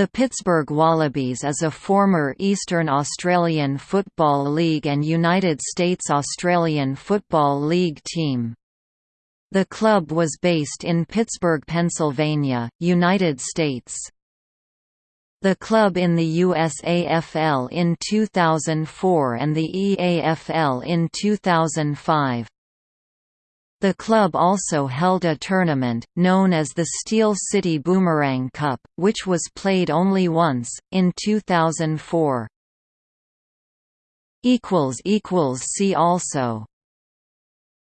The Pittsburgh Wallabies is a former Eastern Australian Football League and United States Australian Football League team. The club was based in Pittsburgh, Pennsylvania, United States. The club in the USAFL in 2004 and the EAFL in 2005. The club also held a tournament, known as the Steel City Boomerang Cup, which was played only once, in 2004. See also